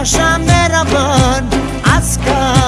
başa merhaban az kal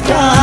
sky